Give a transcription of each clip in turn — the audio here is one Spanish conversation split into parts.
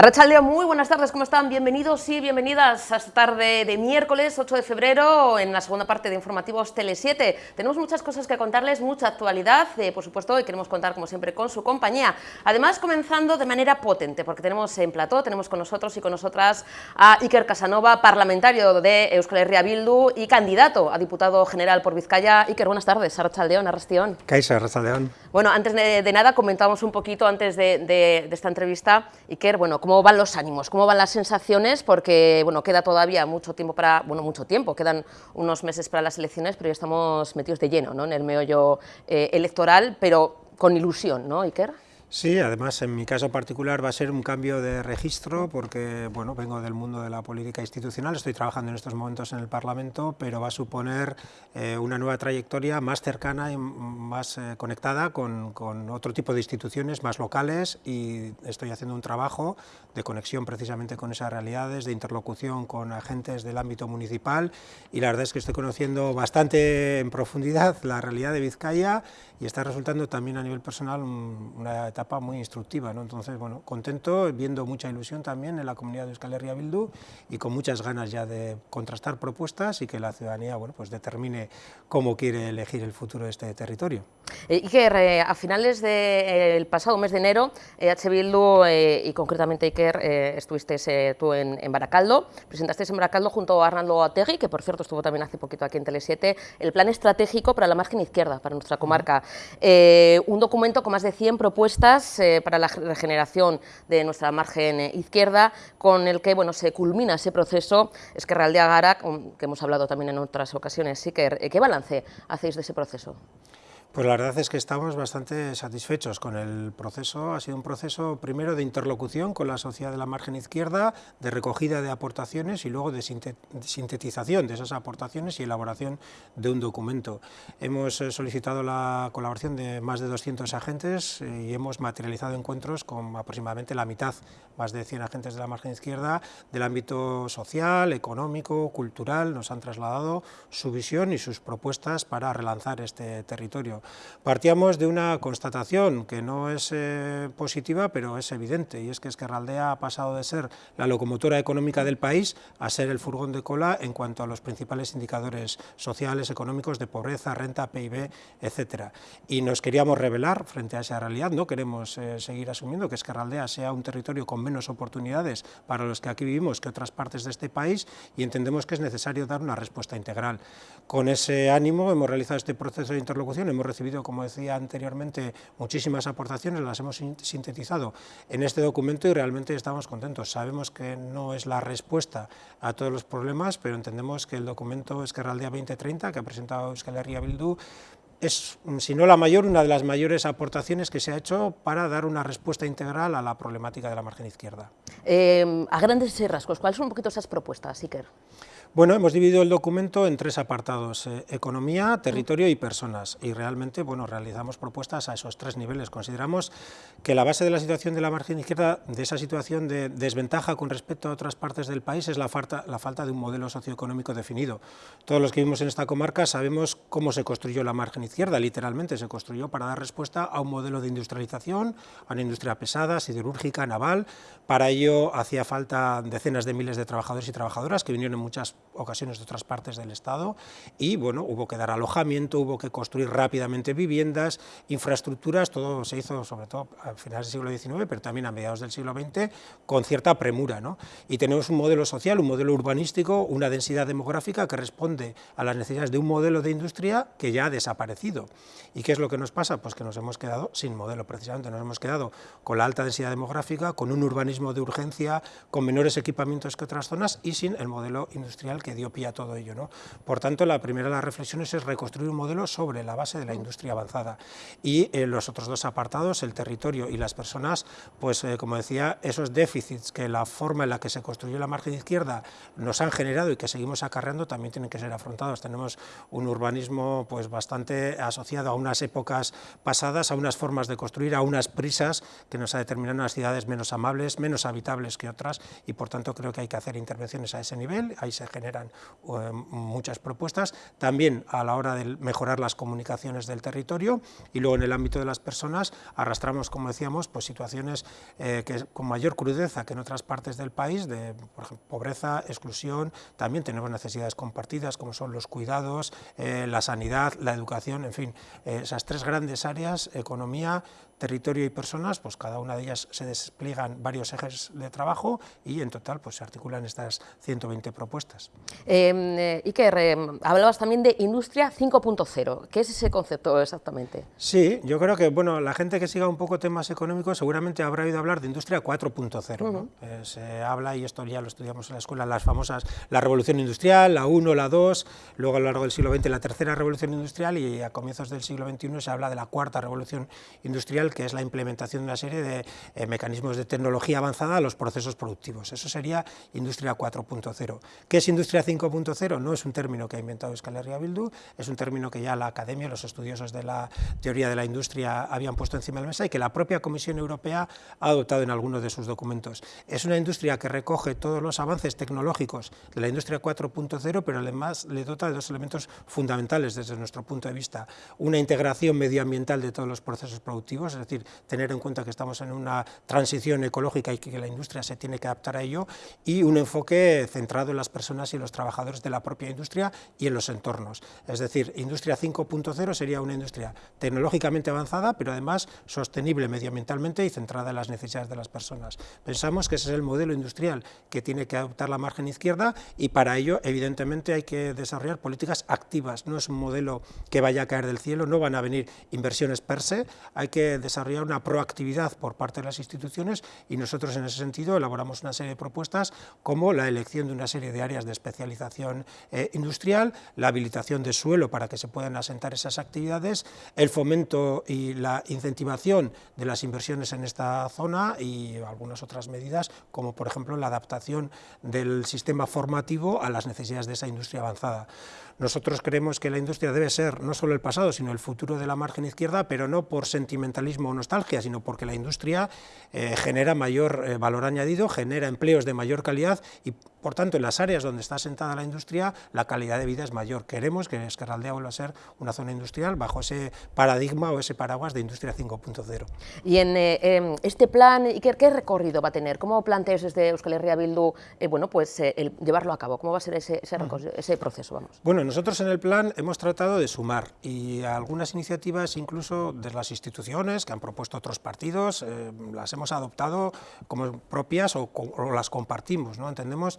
Arrachaldeón, muy buenas tardes, ¿cómo están? Bienvenidos y bienvenidas a esta tarde de miércoles 8 de febrero en la segunda parte de Informativos Tele 7. Tenemos muchas cosas que contarles, mucha actualidad, eh, por supuesto, y queremos contar como siempre con su compañía. Además, comenzando de manera potente, porque tenemos en plató, tenemos con nosotros y con nosotras a Iker Casanova, parlamentario de Euskal Herria Bildu y candidato a diputado general por Vizcaya. Iker, buenas tardes, Arrachaldeón, Arrastión. Caixa, Arrachaldeón. Bueno, antes de, nada, comentábamos un poquito antes de, de esta entrevista, Iker, bueno, cómo van los ánimos, cómo van las sensaciones, porque bueno, queda todavía mucho tiempo para, bueno, mucho tiempo, quedan unos meses para las elecciones, pero ya estamos metidos de lleno ¿no? en el meollo eh, electoral, pero con ilusión, ¿no, Iker? Sí, además en mi caso particular va a ser un cambio de registro porque bueno, vengo del mundo de la política institucional, estoy trabajando en estos momentos en el Parlamento, pero va a suponer eh, una nueva trayectoria más cercana y más eh, conectada con, con, otro tipo de instituciones más locales y estoy haciendo un trabajo de conexión precisamente con esas realidades, de interlocución con agentes del ámbito municipal y la verdad es que estoy conociendo bastante en profundidad la realidad de Vizcaya y está resultando también a nivel personal una etapa muy instructiva. ¿no? Entonces, bueno, contento, viendo mucha ilusión también en la comunidad de Euskal Herria Bildu y con muchas ganas ya de contrastar propuestas y que la ciudadanía bueno, pues determine cómo quiere elegir el futuro de este territorio. Eh, Iker, eh, a finales del pasado mes de enero, H. Bildu eh, y concretamente Iker, estuviste tú en, en, Baracaldo, presentaste en Baracaldo junto a Arnaldo Ategui, que por cierto estuvo también hace poquito aquí en Tele7, el plan estratégico para la margen izquierda, para nuestra comarca. un documento con más de 100 propuestas para la regeneración de nuestra margen izquierda, con el que bueno, se culmina ese proceso Esquerraldea Gara, que hemos hablado también en otras ocasiones. Iker, ¿qué balance hacéis de ese proceso? Pues la verdad es que estamos bastante satisfechos con el proceso. Ha sido un proceso primero de interlocución con la sociedad de la margen izquierda, de recogida de aportaciones y luego de sintetización de esas aportaciones y elaboración de un documento. Hemos eh, solicitado la colaboración de más de 200 agentes eh, y hemos materializado encuentros con aproximadamente la mitad, más de 100 agentes de la margen izquierda, del ámbito social, económico, cultural. Nos han trasladado su visión y sus propuestas para relanzar este territorio. Partíamos de una constatación que no es eh, positiva, pero es evidente, y es que Esquerraldea ha pasado de ser la locomotora económica del país a ser el furgón de cola en cuanto a los principales indicadores sociales, económicos, de pobreza, renta, PIB, etcétera. Y nos queríamos revelar frente a esa realidad, no queremos eh, seguir asumiendo que Esquerraldea sea un territorio con menos oportunidades para los que aquí vivimos que otras partes de este país y entendemos que es necesario dar una respuesta integral. Con ese ánimo hemos realizado este proceso de interlocución, hemos recibido, como decía anteriormente, muchísimas aportaciones, las hemos sintetizado en este documento y realmente estamos contentos. Sabemos que no es la respuesta a todos los problemas, pero entendemos que el documento Esquerraldea 2030, que ha presentado Euskal Herria Bildu, es, si no la mayor, una de las mayores aportaciones que se ha hecho para dar una respuesta integral a la problemática de la margen izquierda. Eh, a grandes rasgos, ¿cuáles son un poquito esas propuestas, Iker? Bueno, hemos dividido el documento en tres apartados, eh, economía, territorio y personas, y realmente bueno, realizamos propuestas a esos tres niveles. Consideramos que la base de la situación de la margen izquierda, de esa situación de desventaja con respecto a otras partes del país, es la falta, la falta de un modelo socioeconómico definido. Todos los que vivimos en esta comarca sabemos cómo se construyó la margen izquierda, literalmente se construyó para dar respuesta a un modelo de industrialización, a una industria pesada, siderúrgica, naval. Para ello hacía falta decenas de miles de trabajadores y trabajadoras que vinieron en muchas ocasiones de otras partes del Estado y bueno, hubo que dar alojamiento, hubo que construir rápidamente viviendas, infraestructuras, todo se hizo sobre todo a finales del siglo XIX, pero también a mediados del siglo XX, con cierta premura. ¿no? Y tenemos un modelo social, un modelo urbanístico, una densidad demográfica que responde a las necesidades de un modelo de industria que ya ha desaparecido. ¿Y qué es lo que nos pasa? Pues que nos hemos quedado sin modelo, precisamente nos hemos quedado con la alta densidad demográfica, con un urbanismo de urgencia, con menores equipamientos que otras zonas y sin el modelo industrial que dio pie a todo ello. ¿no? Por tanto, la primera de las reflexiones es reconstruir un modelo sobre la base de la industria avanzada. Y eh, los otros dos apartados, el territorio y las personas, pues eh, como decía, esos déficits que la forma en la que se construyó la margen izquierda nos han generado y que seguimos acarreando también tienen que ser afrontados. Tenemos un urbanismo pues bastante asociado a unas épocas pasadas, a unas formas de construir, a unas prisas que nos ha determinado unas ciudades menos amables, menos habitables que otras y por tanto creo que hay que hacer intervenciones a ese nivel, ahí se generan muchas propuestas, también a la hora de mejorar las comunicaciones del territorio y luego en el ámbito de las personas arrastramos, como decíamos, pues situaciones que con mayor crudeza que en otras partes del país, de por ejemplo, pobreza, exclusión, también tenemos necesidades compartidas como son los cuidados, la sanidad, la educación, en fin, esas tres grandes áreas, economía, territorio y personas, pues cada una de ellas se despliegan varios ejes de trabajo y en total pues, se articulan estas 120 propuestas. Em, eh, Iker, em, hablabas también de Industria 5.0, ¿qué es ese concepto exactamente? Sí, yo creo que bueno, la gente que siga un poco temas económicos seguramente habrá oído hablar de Industria 4.0. Eh, se habla, y esto ya lo estudiamos en la escuela, las famosas, la revolución industrial, la 1, la 2, luego a lo largo del siglo XX la tercera revolución industrial y a comienzos del siglo XXI se habla de la cuarta revolución industrial que es la implementación de una serie de eh, mecanismos de tecnología avanzada a los procesos productivos. Eso sería Industria 4.0. ¿Qué es Industria 5.0? No es un término que ha inventado Euskal Herria Bildu, es un término que ya la academia, los estudiosos de la teoría de la industria habían puesto encima de la mesa y que la propia Comisión Europea ha adoptado en algunos de sus documentos. Es una industria que recoge todos los avances tecnológicos de la industria 4.0, pero además le dota de dos elementos fundamentales desde nuestro punto de vista. Una integración medioambiental de todos los procesos productivos, es decir, tener en cuenta que estamos en una transición ecológica y que la industria se tiene que adaptar a ello, y un enfoque centrado en las personas y los trabajadores de la propia industria y en los entornos. Es decir, Industria 5.0 sería una industria tecnológicamente avanzada, pero además sostenible medioambientalmente y centrada en las necesidades de las personas. Pensamos que ese es el modelo industrial que tiene que adoptar la margen izquierda y para ello, evidentemente, hay que desarrollar políticas activas. No es un modelo que vaya a caer del cielo, no van a venir inversiones per se, hay que una proactividad por parte de las instituciones y nosotros en ese sentido elaboramos una serie de propuestas como la elección de una serie de áreas de especialización eh, industrial, la habilitación de suelo para que se puedan asentar esas actividades, el fomento y la incentivación de las inversiones en esta zona y algunas otras medidas como por ejemplo la adaptación del sistema formativo a las necesidades de esa industria avanzada. Nosotros creemos que la industria debe ser no solo el pasado, sino el futuro de la margen izquierda, pero no por sentimentalismo o nostalgia, sino porque la industria eh, genera mayor eh, valor añadido, genera empleos de mayor calidad y, por tanto, en las áreas donde está sentada la industria, la calidad de vida es mayor. Queremos que Esquerraldea vuelva a ser una zona industrial bajo ese paradigma o ese paraguas de Industria 5.0. Y en eh, em, este plan, ¿qué, ¿qué, recorrido va a tener? ¿Cómo planteas desde Euskal Herria Bildu bueno, pues, el llevarlo a cabo? ¿Cómo va a ser ese, ese, ese proceso? Vamos? Bueno, nosotros en el plan hemos tratado de sumar y algunas iniciativas incluso de las instituciones que han propuesto otros partidos, eh, las hemos adoptado como propias o, o las compartimos. ¿no? Entendemos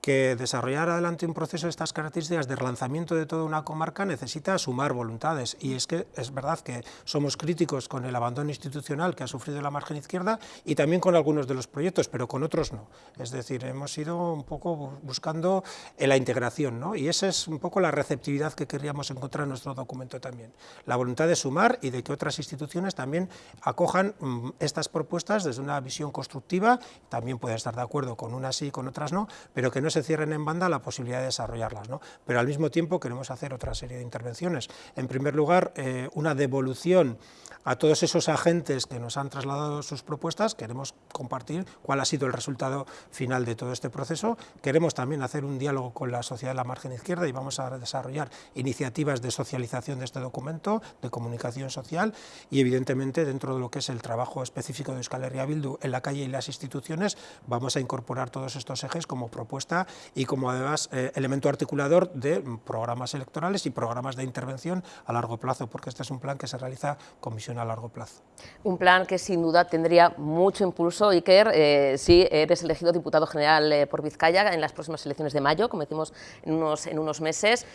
que desarrollar adelante un proceso de estas características de relanzamiento de toda una comarca necesita sumar voluntades y es que es verdad que somos críticos con el abandono institucional que ha sufrido la margen izquierda y también con algunos de los proyectos, pero con otros no. Es decir, hemos ido un poco buscando la integración ¿no? y esa es un poco la receptividad que queríamos encontrar en nuestro documento también. La voluntad de sumar y de que otras instituciones también acojan mm, estas propuestas desde una visión constructiva, también pueden estar de acuerdo con unas sí y con otras no, pero que no se cierren en banda la posibilidad de desarrollarlas. ¿no? Pero al mismo tiempo queremos hacer otra serie de intervenciones. En primer lugar, eh, una devolución a todos esos agentes que nos han trasladado sus propuestas, queremos compartir cuál ha sido el resultado final de todo este proceso. Queremos también hacer un diálogo con la sociedad de la margen izquierda y vamos a desarrollar iniciativas de socialización de este documento, de comunicación social y evidentemente dentro de lo que es el trabajo específico de Euskal Herria Bildu en la calle y las instituciones vamos a incorporar todos estos ejes como propuesta y como además eh, elemento articulador de programas electorales y programas de intervención a largo plazo, porque este es un plan que se realiza con visión a largo plazo. Un plan que sin duda tendría mucho impulso, Iker, eh, si eres elegido diputado general eh, por Vizcaya en las próximas elecciones de mayo, como decimos en unos, en unos meses.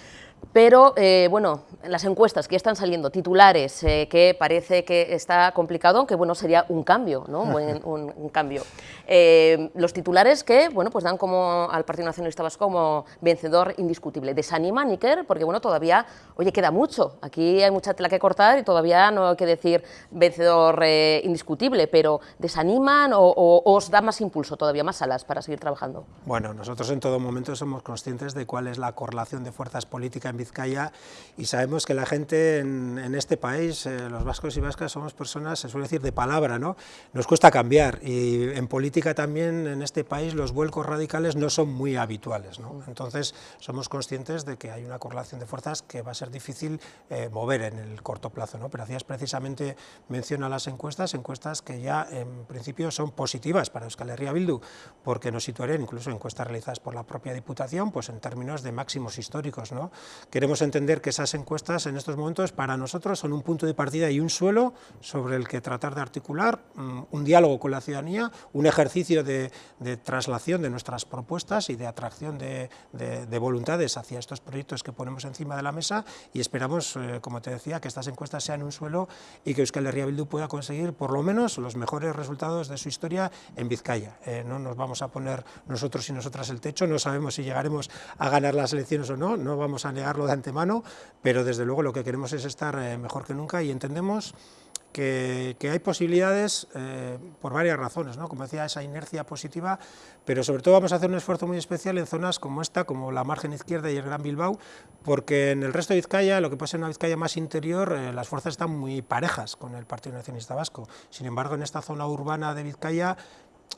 Pero, eh, bueno, las encuestas que están saliendo, titulares, eh, que parece que está complicado, aunque bueno, sería un cambio, ¿no? un, un, cambio. Eh, los titulares que, bueno, pues dan como al Partido Nacionalista Vasco como vencedor indiscutible. Desanima, Níker, porque bueno, todavía, oye, queda mucho. Aquí hay mucha tela que cortar y todavía no hay que decir vencedor indiscutible, pero ¿desaniman o, o, os da más impulso, todavía más alas para seguir trabajando? Bueno, nosotros en todo momento somos conscientes de cuál es la correlación de fuerzas políticas en Vizcaya y sabemos que la gente en, este país, eh, los vascos y vascas, somos personas, se suele decir, de palabra, ¿no? Nos cuesta cambiar y en política también en este país los vuelcos radicales no son muy habituales, ¿no? Entonces somos conscientes de que hay una correlación de fuerzas que va a ser difícil eh, mover en el corto plazo, ¿no? Pero hacías precisamente mención a las encuestas, encuestas que ya en principio son positivas para Euskal Herria Bildu, porque nos situarían incluso encuestas realizadas por la propia Diputación, pues en términos de máximos históricos. Queremos entender que esas encuestas en estos momentos para nosotros son un punto de partida y un suelo sobre el que tratar de articular mm, un diálogo con la ciudadanía, un ejercicio de, traslación de nuestras propuestas y de atracción de, voluntades hacia estos proyectos que ponemos encima de la mesa y esperamos, eh, como te decía, que estas encuestas sean un suelo y que Euskal Herria Bildu pueda conseguir por lo menos los mejores resultados de su historia en Vizcaya. Eh, no nos vamos a poner nosotros y nosotras el techo, no sabemos si llegaremos a ganar las elecciones o no, no vamos a negarlo de antemano, pero desde luego lo que queremos es estar eh, mejor que nunca y entendemos que, hay posibilidades eh, por varias razones, ¿no? como decía, esa inercia positiva, pero sobre todo vamos a hacer un esfuerzo muy especial en zonas como esta, como la margen izquierda y el Gran Bilbao, porque en el resto de Vizcaya, lo que puede ser una Vizcaya más interior, eh, las fuerzas están muy parejas con el Partido Nacionalista Vasco. Sin embargo, en esta zona urbana de Vizcaya,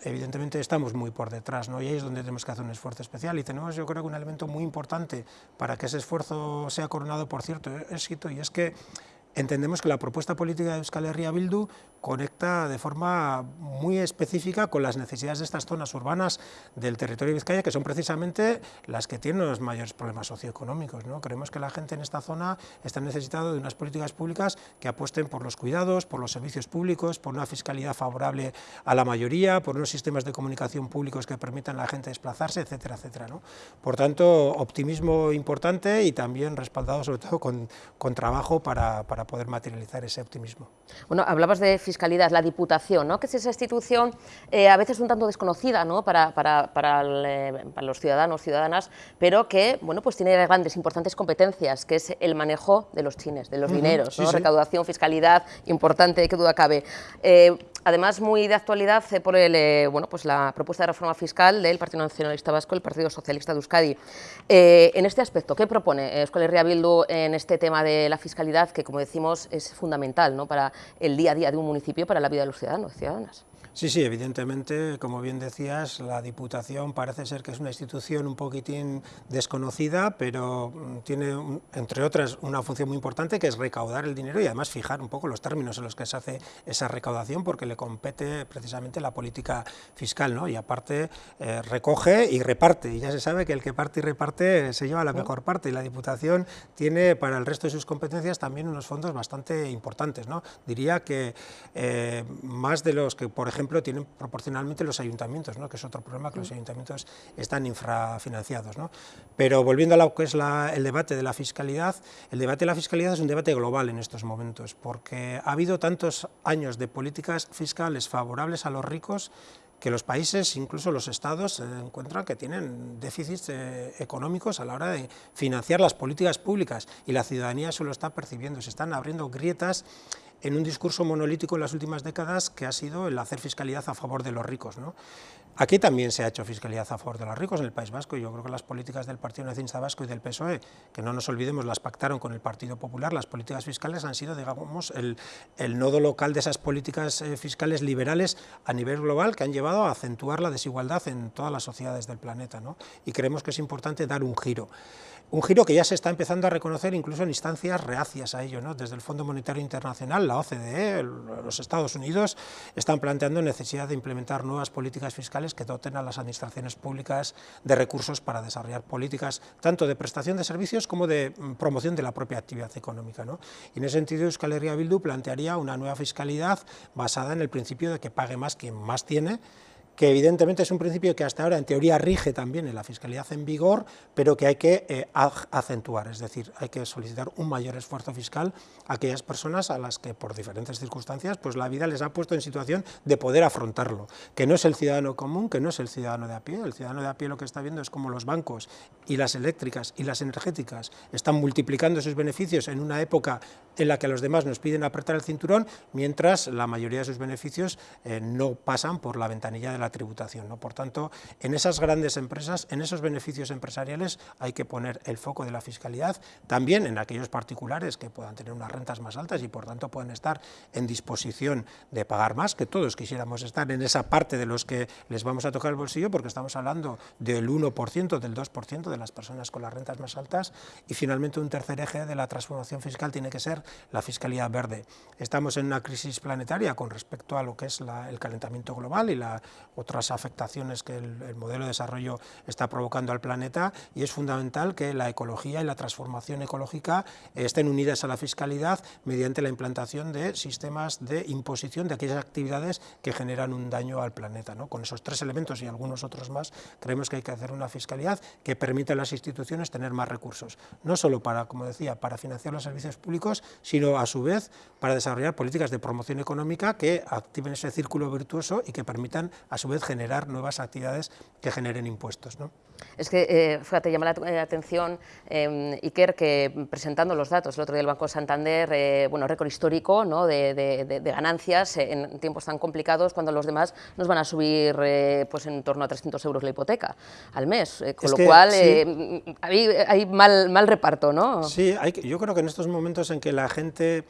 evidentemente estamos muy por detrás, ¿no? y ahí es donde tenemos que hacer un esfuerzo especial, y tenemos yo creo que un elemento muy importante para que ese esfuerzo sea coronado por cierto éxito, y es que entendemos que la propuesta política de Euskal Herria Bildu conecta de forma muy específica con las necesidades de estas zonas urbanas del territorio de Vizcaya, que son precisamente las que tienen los mayores problemas socioeconómicos. ¿no? Creemos que la gente en esta zona está necesitada de unas políticas públicas que apuesten por los cuidados, por los servicios públicos, por una fiscalidad favorable a la mayoría, por unos sistemas de comunicación públicos que permitan a la gente desplazarse, etcétera, etcétera. ¿no? Por tanto, optimismo importante y también respaldado sobre todo con, con trabajo para, para poder materializar ese optimismo. Bueno, hablabas de fiscalidad, la Diputación, ¿no? que es esa institución eh, a veces un tanto desconocida ¿no? para, para, para, eh, para, los ciudadanos, ciudadanas, pero que bueno, pues tiene grandes, importantes competencias, que es el manejo de los chines, de los dineros, ¿no? recaudación, fiscalidad, importante, qué duda cabe. Eh, además, muy de actualidad por el, bueno, pues la propuesta de reforma fiscal del Partido Nacionalista Vasco, el Partido Socialista de Euskadi. en este aspecto, ¿qué propone Euskal Herria Bildu en este tema de la fiscalidad, que como decimos es fundamental ¿no? para el día a día de un municipio, para la vida de los ciudadanos y ciudadanas. Sí, sí, evidentemente, como bien decías, la Diputación parece ser que es una institución un poquitín desconocida, pero mm, tiene, entre otras, una función muy importante que es recaudar el dinero y además fijar un poco los términos en los que se hace esa recaudación, porque le compete precisamente la política fiscal, ¿no? y aparte eh, recoge y reparte, y ya se sabe que el que parte y reparte se lleva la mejor parte, y la Diputación tiene para el resto de sus competencias también unos fondos bastante importantes. ¿no? Diría que eh, más de los que, por ejemplo, tienen proporcionalmente los ayuntamientos, ¿no? que es otro problema, que los ayuntamientos están infrafinanciados. Pero volviendo a lo que es el debate de la fiscalidad, el debate de la fiscalidad es un debate global en estos momentos, porque ha habido tantos años de políticas fiscales favorables a los ricos que los países, incluso los estados, encuentran que tienen déficits eh, económicos a la hora de financiar las políticas públicas y la ciudadanía eso lo está percibiendo, se están abriendo grietas en un discurso monolítico en las últimas décadas que ha sido el hacer fiscalidad a favor de los ricos. ¿no? Aquí también se ha hecho fiscalidad a favor de los ricos en el País Vasco, y yo creo que las políticas del Partido Nacionalista Vasco y del PSOE, que no nos olvidemos, las pactaron con el Partido Popular, las políticas fiscales han sido, digamos, el, nodo local de esas políticas eh, fiscales liberales a nivel global que han llevado a acentuar la desigualdad en todas las sociedades del planeta, ¿no? y creemos que es importante dar un giro. Un giro que ya se está empezando a reconocer incluso en instancias reacias a ello, ¿no? desde el Fondo Monetario Internacional, la OCDE, los Estados Unidos están planteando necesidad de implementar nuevas políticas fiscales que doten a las administraciones públicas de recursos para desarrollar políticas tanto de prestación de servicios como de mm, promoción de la propia actividad económica. ¿no? Y en ese sentido Euskal Herria Bildu plantearía una nueva fiscalidad basada en el principio de que pague más quien más tiene, que evidentemente es un principio que hasta ahora en teoría rige también en la fiscalidad en vigor, pero que hay que eh, acentuar, es decir, hay que solicitar un mayor esfuerzo fiscal a aquellas personas a las que por diferentes circunstancias pues la vida les ha puesto en situación de poder afrontarlo, que no es el ciudadano común, que no es el ciudadano de a pie, el ciudadano de a pie lo que está viendo es como los bancos y las eléctricas y las energéticas están multiplicando sus beneficios en una época en la que los demás nos piden apretar el cinturón, mientras la mayoría de sus beneficios eh, no pasan por la ventanilla de la tributación. ¿no? Por tanto, en esas grandes empresas, en esos beneficios empresariales, hay que poner el foco de la fiscalidad, también en aquellos particulares que puedan tener unas rentas más altas y por tanto pueden estar en disposición de pagar más, que todos quisiéramos estar en esa parte de los que les vamos a tocar el bolsillo, porque estamos hablando del 1%, del 2% de las personas con las rentas más altas, y finalmente un tercer eje de la transformación fiscal tiene que ser la fiscalidad verde. Estamos en una crisis planetaria con respecto a lo que es el calentamiento global y las otras afectaciones que el, el modelo de desarrollo está provocando al planeta, y es fundamental que la ecología y la transformación ecológica estén unidas a la fiscalidad mediante la implantación de sistemas de imposición de aquellas actividades que generan un daño al planeta. ¿no? Con esos tres elementos y algunos otros más, creemos que hay que hacer una fiscalidad que permita a las instituciones tener más recursos, no solo para, como decía, para financiar los servicios públicos, sino a su vez para desarrollar políticas de promoción económica que activen ese círculo virtuoso y que permitan a su vez generar nuevas actividades que generen impuestos. ¿no? Es que, eh, fíjate, llama la eh, atención, eh, Iker, que presentando los datos el otro día del Banco Santander, eh, bueno, récord histórico ¿no? de, de, de, ganancias en tiempos tan complicados cuando los demás nos van a subir pues en torno a 300 euros la hipoteca al mes, con es lo que, cual sí. hay, hay, mal, mal reparto, ¿no? Sí, hay, yo creo que en estos momentos en que la gente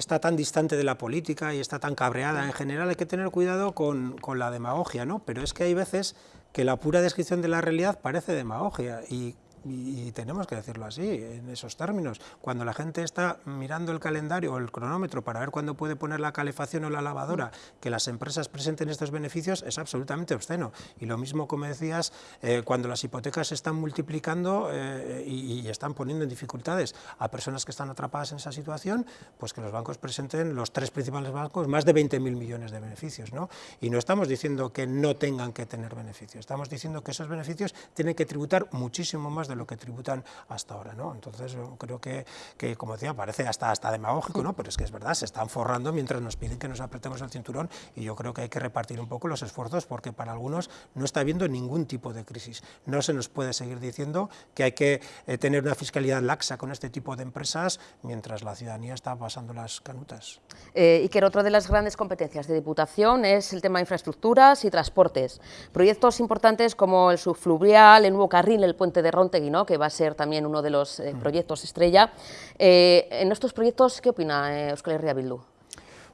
está tan distante de la política y está tan cabreada en general, hay que tener cuidado con, con la demagogia, ¿no? Pero es que hay veces que la pura descripción de la realidad parece demagogia y y, tenemos que decirlo así, en esos términos. Cuando la gente está mirando el calendario o el cronómetro para ver cuándo puede poner la calefacción o la lavadora, que las empresas presenten estos beneficios es absolutamente obsceno. Y lo mismo, como decías, eh, cuando las hipotecas se están multiplicando eh, y, y, están poniendo en dificultades a personas que están atrapadas en esa situación, pues que los bancos presenten, los tres principales bancos, más de 20.000 millones de beneficios. ¿no? Y no estamos diciendo que no tengan que tener beneficios, estamos diciendo que esos beneficios tienen que tributar muchísimo más de lo que tributan hasta ahora. ¿no? Entonces, creo que, que, como decía, parece hasta, hasta demagógico, ¿no? pero es que es verdad, se están forrando mientras nos piden que nos apretemos el cinturón y yo creo que hay que repartir un poco los esfuerzos porque para algunos no está habiendo ningún tipo de crisis. No se nos puede seguir diciendo que hay que eh, tener una fiscalidad laxa con este tipo de empresas mientras la ciudadanía está pasando las canutas. Eh, y que otra de las grandes competencias de Diputación es el tema de infraestructuras y transportes. Proyectos importantes como el subfluvial, el nuevo carril, el puente de Ronte que va a ser también uno de los eh, proyectos estrella. Eh, en estos proyectos, ¿qué opina eh, Euskal Herria Bildu?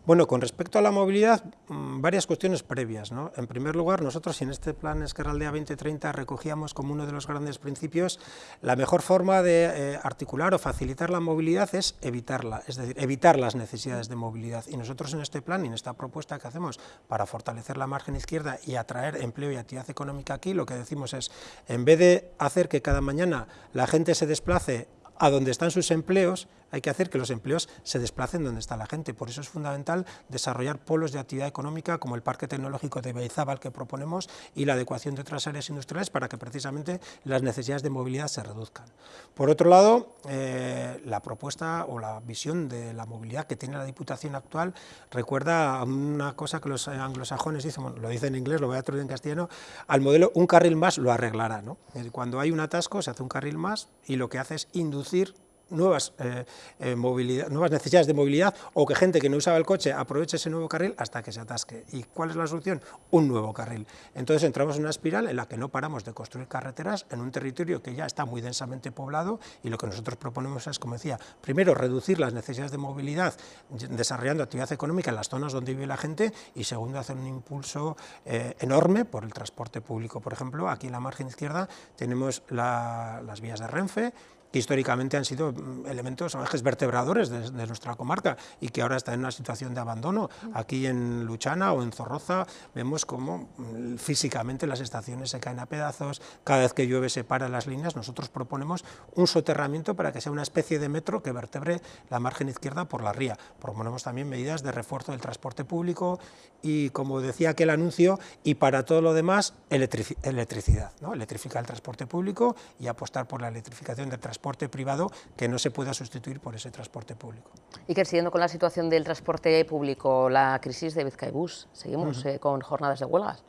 Bueno, con respecto a la movilidad, mm, varias cuestiones previas. En primer lugar, nosotros en este plan Esquerraldea 2030 recogíamos como uno de los grandes principios la mejor forma de eh, articular o facilitar la movilidad es evitarla, es decir, evitar las necesidades de movilidad. Y nosotros en este plan y en esta propuesta que hacemos para fortalecer la margen izquierda y atraer empleo y actividad económica aquí, lo que decimos es, en vez de hacer que cada mañana la gente se desplace a donde están sus empleos, hay que hacer que los empleos se desplacen donde está la gente. Por eso es fundamental desarrollar polos de actividad económica como el Parque Tecnológico de Beizábal que proponemos y la adecuación de otras áreas industriales para que precisamente las necesidades de movilidad se reduzcan. Por otro lado, eh, la propuesta o la visión de la movilidad que tiene la Diputación actual recuerda a una cosa que los anglosajones dicen, lo dicen en inglés, lo voy a traducir en castellano, al modelo un carril más lo arreglará. ¿no? Cuando hay un atasco se hace un carril más y lo que hace es inducir nuevas, eh, eh, nuevas necesidades de movilidad o que gente que no usaba el coche aproveche ese nuevo carril hasta que se atasque. ¿Y cuál es la solución? Un nuevo carril. Entonces entramos en una espiral en la que no paramos de construir carreteras en un territorio que ya está muy densamente poblado y lo que nosotros proponemos es, como decía, primero reducir las necesidades de movilidad desarrollando actividad económica en las zonas donde vive la gente y segundo hacer un impulso eh, enorme por el transporte público. Por ejemplo, aquí en la margen izquierda tenemos la, las vías de Renfe, que históricamente han sido mm, elementos ejes vertebradores de, de, nuestra comarca y que ahora están en una situación de abandono. Aquí en Luchana o en Zorroza vemos cómo mm, físicamente las estaciones se caen a pedazos, cada vez que llueve se paran las líneas, nosotros proponemos un soterramiento para que sea una especie de metro que vertebre la margen izquierda por la ría. Proponemos también medidas de refuerzo del transporte público y, como decía aquel anuncio, y para todo lo demás, electric electricidad, ¿no? electrificar el transporte público y apostar por la electrificación del transporte transporte privado que no se pueda sustituir por ese transporte público. Y que siguiendo con la situación del transporte público, la crisis de Bizkaibus, seguimos uh -huh. eh, con jornadas de huelgas.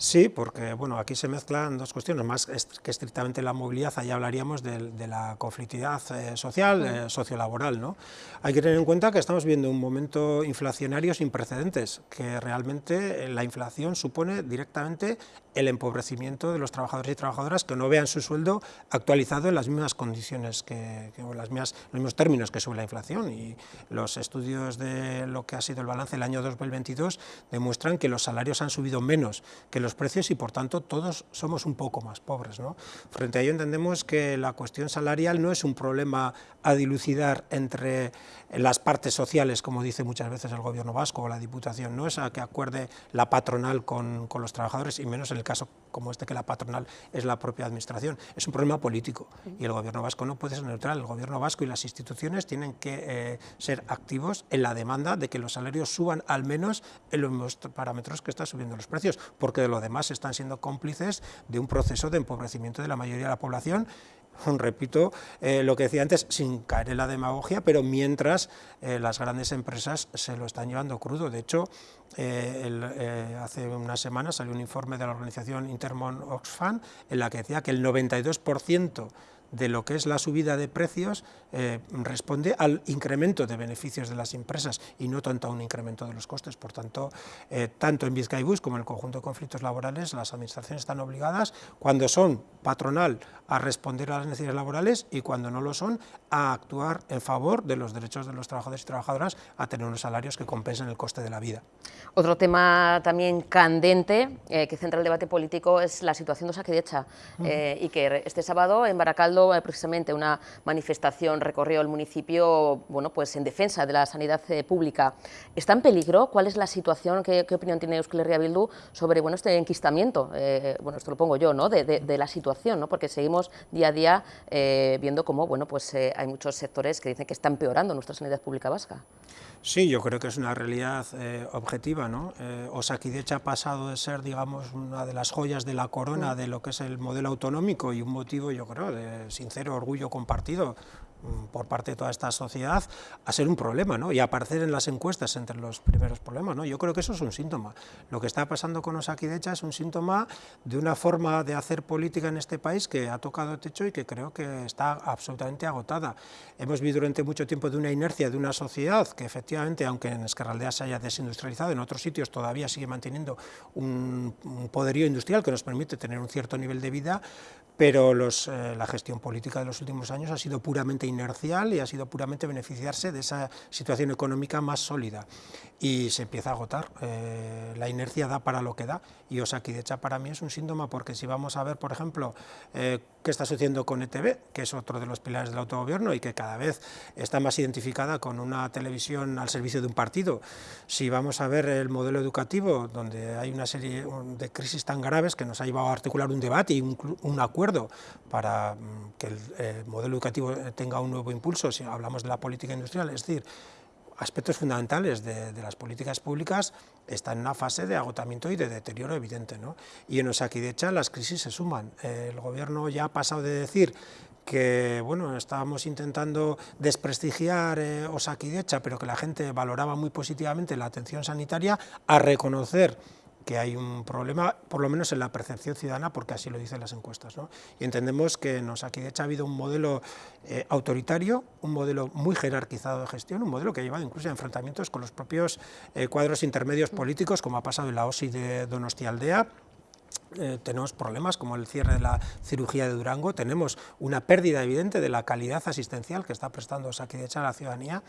Sí, porque bueno, aquí se mezclan dos cuestiones, más que estrictamente la movilidad, allá hablaríamos de, la conflictividad eh, social, eh, sociolaboral. ¿no? Hay que tener en cuenta que estamos viendo un momento inflacionario sin precedentes, que realmente la inflación supone directamente el empobrecimiento de los trabajadores y trabajadoras que no vean su sueldo actualizado en las mismas condiciones, que, las mismas, los mismos términos que sube la inflación. Y los estudios de lo que ha sido el balance del año 2022 demuestran que los salarios han subido menos que los precios y por tanto todos somos un poco más pobres. Frente a ello entendemos que la cuestión salarial no es un problema a dilucidar entre las partes sociales, como dice muchas veces el gobierno vasco o la diputación, no es a que acuerde la patronal con, con los trabajadores y menos en el caso como este que la patronal es la propia administración, es un problema político y el gobierno vasco no puede ser neutral, el gobierno vasco y las instituciones tienen que eh, ser activos en la demanda de que los salarios suban al menos en los parámetros que están subiendo los precios, porque de lo demás están siendo cómplices de un proceso de empobrecimiento de la mayoría de la población repito eh, lo que decía antes, sin caer en la demagogia, pero mientras eh, las grandes empresas se lo están llevando crudo. De hecho, hace unas semanas salió un informe de la organización Intermon Oxfam en la que decía que el 92% de lo que es la subida de precios eh, responde al incremento de beneficios de las empresas y no tanto a un incremento de los costes. Por tanto, eh, tanto en Vizcaibus como en el conjunto de conflictos laborales, las administraciones están obligadas, cuando son patronal, a responder a las necesidades laborales y cuando no lo son, a actuar en favor de los derechos de los trabajadores y trabajadoras a tener unos salarios que compensen el coste de la vida. Otro tema también candente eh, que centra el debate político es la situación de Osakidecha y que este sábado en Baracaldo precisamente una manifestación recorrió el municipio bueno, pues en defensa de la sanidad eh, pública. ¿Está en peligro? ¿Cuál es la situación? ¿Qué, opinión tiene Euskal Herria Bildu sobre bueno, este enquistamiento? Eh, bueno, esto lo pongo yo, ¿no? de, la situación, ¿no? porque seguimos día a día viendo cómo bueno, pues, hay muchos sectores que dicen que está empeorando nuestra sanidad pública vasca. Sí, yo creo que es una realidad objetiva. ¿no? Eh, Osakidecha ha pasado de ser, digamos, una de las joyas de la corona de lo que es el modelo autonómico y un motivo, yo creo, de sincero orgullo compartido mm, por parte de toda esta sociedad a ser un problema ¿no? y a aparecer en las encuestas entre los primeros problemas. ¿no? Yo creo que eso es un síntoma. Lo que está pasando con Osakidecha es un síntoma de una forma de hacer política en este país que ha tocado techo y que creo que está absolutamente agotada. Hemos vivido durante mucho tiempo de una inercia de una sociedad que efectivamente, aunque en Escarraldea se haya desindustrializado, en otros sitios todavía sigue manteniendo un, poderío industrial que nos permite tener un cierto nivel de vida, pero los, eh, la gestión política de los últimos años ha sido puramente inercial y ha sido puramente beneficiarse de esa situación económica más sólida y se empieza a agotar. Eh, la inercia da para lo que da y Osakidecha para mí es un síntoma porque si vamos a ver, por ejemplo, eh, qué está sucediendo con ETV, que es otro de los pilares del autogobierno y que cada vez está más identificada con una televisión al servicio de un partido, si vamos a ver el modelo educativo, donde hay una serie de crisis tan graves que nos ha llevado a articular un debate y un, acuerdo para mm, que el modelo educativo tenga un nuevo impulso, si hablamos de la política industrial, es decir, aspectos fundamentales de, las políticas públicas están en una fase de agotamiento y de deterioro evidente. ¿no? Y en Osakidecha las crisis se suman. el gobierno ya ha pasado de decir que bueno, estábamos intentando desprestigiar eh, Osakidecha, pero que la gente valoraba muy positivamente la atención sanitaria, a reconocer que hay un problema, por lo menos en la percepción ciudadana, porque así lo dicen las encuestas. ¿no? Y entendemos que en Osakidecha ha habido un modelo eh, autoritario, un modelo muy jerarquizado de gestión, un modelo que ha llevado incluso a enfrentamientos con los propios eh, cuadros intermedios políticos, como ha pasado en la OSI de Donostialdea, eh, tenemos problemas como el cierre de la cirugía de Durango, tenemos una pérdida evidente de la calidad asistencial que está prestando Osakidecha a la ciudadanía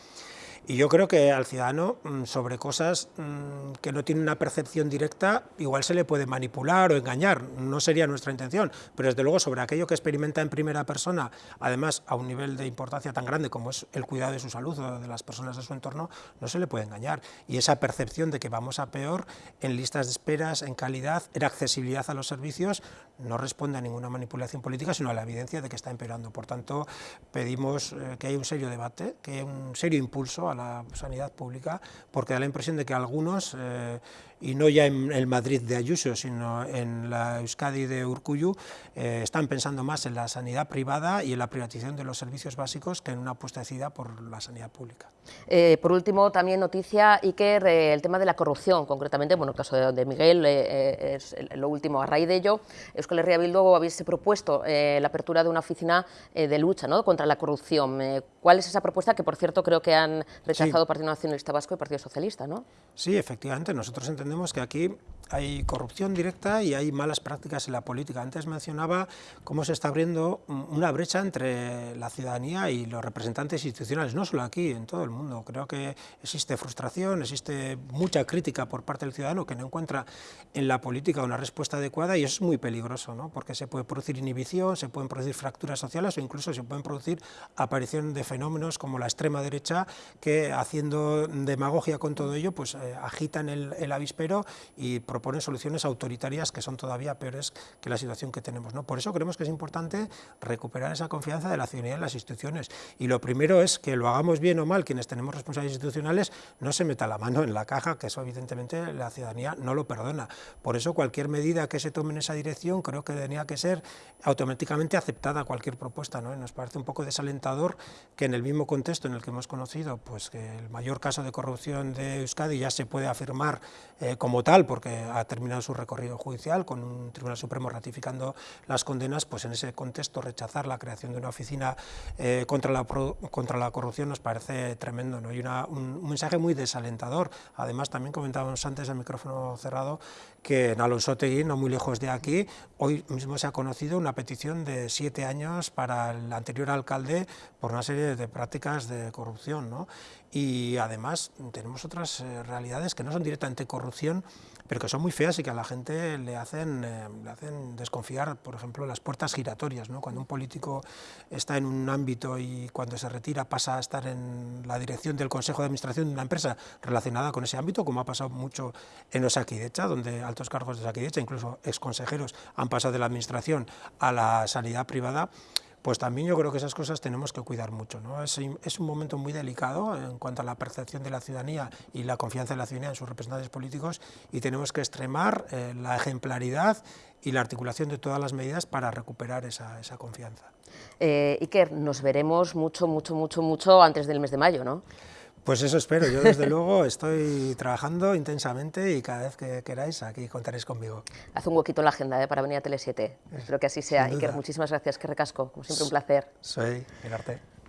y yo creo que al ciudadano mm, sobre cosas mm, que no tiene una percepción directa igual se le puede manipular o engañar, no sería nuestra intención, pero desde luego sobre aquello que experimenta en primera persona, además a un nivel de importancia tan grande como es el cuidado de su salud o de las personas de su entorno, no se le puede engañar. Y esa percepción de que vamos a peor en listas de esperas, en calidad, en accesibilidad a los servicios, no responde a ninguna manipulación política, sino a la evidencia de que está empeorando. Por tanto, pedimos eh, que haya un serio debate, que haya un serio impulso a la sanidad pública, porque da la impresión de que algunos, eh, y no ya en el Madrid de Ayuso, sino en la Euskadi de Urcuyu, eh, están pensando más en la sanidad privada y en la privatización de los servicios básicos que en una apuesta decidida por la sanidad pública. Eh, por último, también noticia, Iker, el tema de la corrupción, concretamente, bueno, el caso de, Miguel es lo último. A raíz de ello, Euskal Herria Bildu habéis propuesto la apertura de una oficina de lucha ¿no? contra la corrupción. ¿Cuál es esa propuesta que, por cierto, creo que han rechazado Partido Nacionalista Vasco y Partido Socialista, ¿no? Sí, efectivamente. Nosotros entendemos que aquí hay corrupción directa y hay malas prácticas en la política. Antes mencionaba cómo se está abriendo una brecha entre la ciudadanía y los representantes institucionales, no solo aquí, en todo el mundo. Creo que existe frustración, existe mucha crítica por parte del ciudadano que no encuentra en la política una respuesta adecuada y eso es muy peligroso, ¿no? porque se puede producir inhibición, se pueden producir fracturas sociales o incluso se pueden producir aparición de fenómenos como la extrema derecha que haciendo demagogia con todo ello pues eh, agitan el, el avispero y soluciones autoritarias que son todavía peores que la situación que tenemos. ¿no? Por eso creemos que es importante recuperar esa confianza de la ciudadanía en las instituciones. Y lo primero es que lo hagamos bien o mal, quienes tenemos responsabilidades institucionales, no se meta la mano en la caja, que eso evidentemente la ciudadanía no lo perdona. Por eso cualquier medida que se tome en esa dirección creo que tenía que ser automáticamente aceptada cualquier propuesta. ¿no? nos parece un poco desalentador que en el mismo contexto en el que hemos conocido pues, que el mayor caso de corrupción de Euskadi ya se puede afirmar eh, como tal, porque ha terminado su recorrido judicial con un Tribunal Supremo ratificando las condenas, pues en ese contexto rechazar la creación de una oficina eh, contra, la, contra la corrupción nos parece tremendo ¿no? y una, un, mensaje muy desalentador. Además, también comentábamos antes al micrófono cerrado que en Alonsotegui, no muy lejos de aquí, hoy mismo se ha conocido una petición de siete años para el anterior alcalde por una serie de prácticas de corrupción. ¿no? Y además tenemos otras eh, realidades que no son directamente corrupción, pero que son muy feas y que a la gente le hacen, eh, le hacen desconfiar, por ejemplo, las puertas giratorias. ¿no? Cuando un político está en un ámbito y cuando se retira pasa a estar en la dirección del Consejo de Administración de una empresa relacionada con ese ámbito, como ha pasado mucho en Osakidecha, donde altos cargos de Osakidecha, incluso exconsejeros, han pasado de la administración a la sanidad privada, pues también yo creo que esas cosas tenemos que cuidar mucho. ¿no? Es, es, un momento muy delicado en cuanto a la percepción de la ciudadanía y la confianza de la ciudadanía en sus representantes políticos y tenemos que extremar eh, la ejemplaridad y la articulación de todas las medidas para recuperar esa, esa confianza. Eh, Iker, nos veremos mucho, mucho, mucho, mucho antes del mes de mayo, ¿no? Pues eso espero, yo desde luego estoy trabajando intensamente y cada vez que queráis aquí contaréis conmigo. Haz un huequito en la agenda ¿eh? para venir a Tele 7, espero que así sea. Iker, muchísimas gracias, que recasco, como siempre un placer. Soy, mirarte.